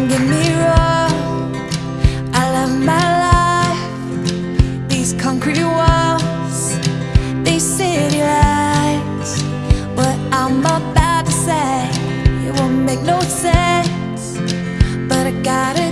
Don't get me wrong, I love my life. These concrete walls These city lights. What I'm about to say It won't make no sense. But I gotta